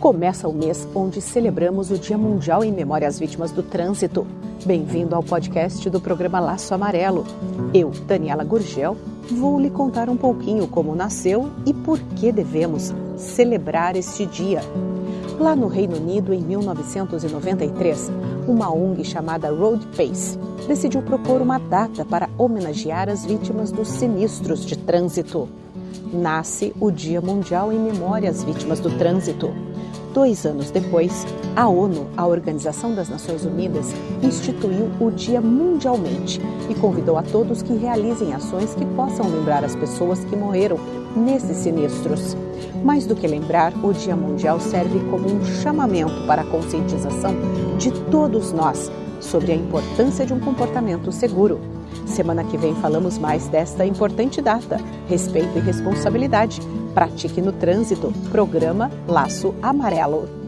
Começa o mês onde celebramos o Dia Mundial em Memória às Vítimas do Trânsito. Bem-vindo ao podcast do programa Laço Amarelo. Eu, Daniela Gurgel, vou lhe contar um pouquinho como nasceu e por que devemos celebrar este dia. Lá no Reino Unido, em 1993, uma ONG chamada Road Pace decidiu propor uma data para homenagear as vítimas dos sinistros de trânsito. Nasce o Dia Mundial em Memória às Vítimas do Trânsito. Dois anos depois, a ONU, a Organização das Nações Unidas, instituiu o dia mundialmente e convidou a todos que realizem ações que possam lembrar as pessoas que morreram nesses sinistros. Mais do que lembrar, o Dia Mundial serve como um chamamento para a conscientização de todos nós sobre a importância de um comportamento seguro. Semana que vem falamos mais desta importante data. Respeito e responsabilidade Pratique no Trânsito, programa Laço Amarelo.